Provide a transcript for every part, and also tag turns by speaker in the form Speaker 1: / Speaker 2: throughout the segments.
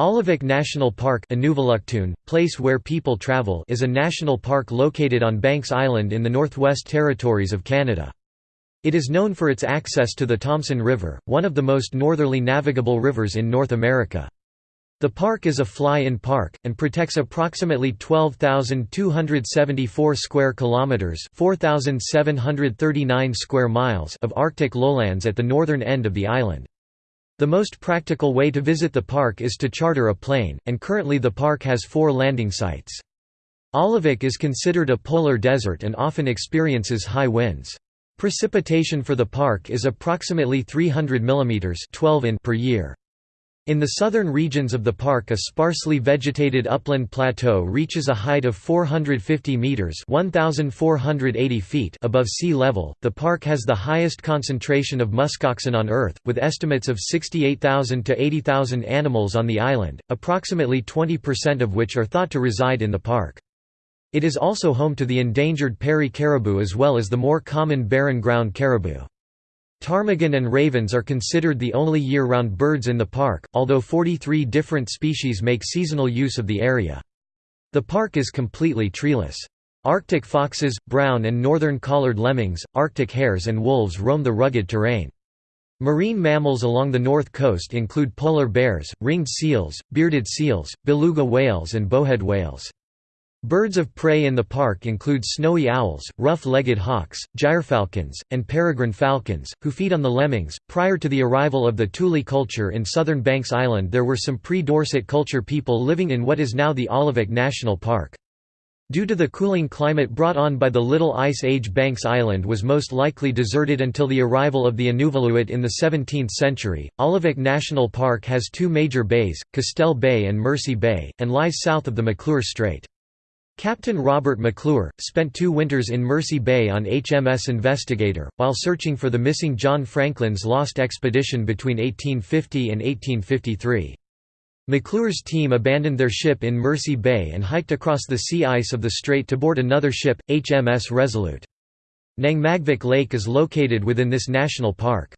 Speaker 1: Aulavik National Park place where people travel is a national park located on Banks Island in the Northwest Territories of Canada. It is known for its access to the Thomsen River, one of the most northerly navigable rivers in North America. The park is a fly-in park and protects approximately 12,274 square kilometers, 4,739 square miles of Arctic lowlands at the northern end of the island. The most practical way to visit the park is to charter a plane, and currently the park has four landing sites. Aulavik is considered a polar desert and often experiences high winds. Precipitation for the park is approximately 300 mm 12 in per year. In the southern regions of the park a sparsely vegetated upland plateau reaches a height of 450 meters (1480 feet) above sea level. The park has the highest concentration of muskoxen on Earth, with estimates of 68,000 to 80,000 animals on the island, approximately 20% of which are thought to reside in the park. It is also home to the endangered Peary caribou as well as the more common barren ground caribou. Ptarmigan and ravens are considered the only year-round birds in the park, although 43 different species make seasonal use of the area. The park is completely treeless. Arctic foxes, brown and northern collared lemmings, Arctic hares and wolves roam the rugged terrain. Marine mammals along the north coast include polar bears, ringed seals, bearded seals, beluga whales and bowhead whales. Birds of prey in the park include snowy owls, rough-legged hawks, gyrfalcons, and peregrine falcons, who feed on the lemmings. Prior to the arrival of the Thule culture in southern Banks Island, there were some pre-Dorset culture people living in what is now the Aulavik National Park. Due to the cooling climate brought on by the Little Ice Age Banks Island was most likely deserted until the arrival of the Inuvialuit in the 17th century. Aulavik National Park has two major bays, Castel Bay and Mercy Bay, and lies south of the McClure Strait. Captain Robert McClure, spent two winters in Mercy Bay on HMS Investigator, while searching for the missing John Franklin's lost expedition between 1850 and 1853. McClure's team abandoned their ship in Mercy Bay and hiked across the sea ice of the strait to board another ship, HMS Resolute. Nangmagvik Lake is located within this national park.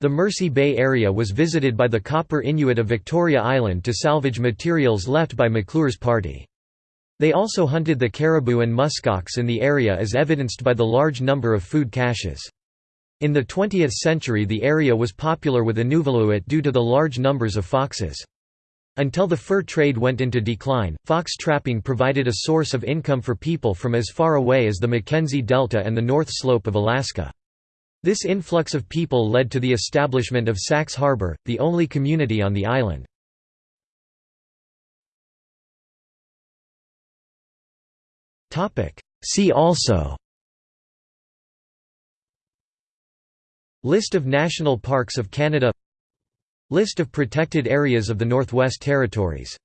Speaker 1: The Mercy Bay area was visited by the Copper Inuit of Victoria Island to salvage materials left by McClure's party. They also hunted the caribou and muskox in the area as evidenced by the large number of food caches. In the 20th century the area was popular with Inuvialuit due to the large numbers of foxes. Until the fur trade went into decline, fox trapping provided a source of income for people from as far away as the Mackenzie Delta and the North Slope of Alaska. This influx of people led to the establishment of Sachs Harbor, the only community on the island. See also. List of national parks of Canada. List of protected areas of the Northwest Territories